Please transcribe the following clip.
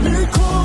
Nicole.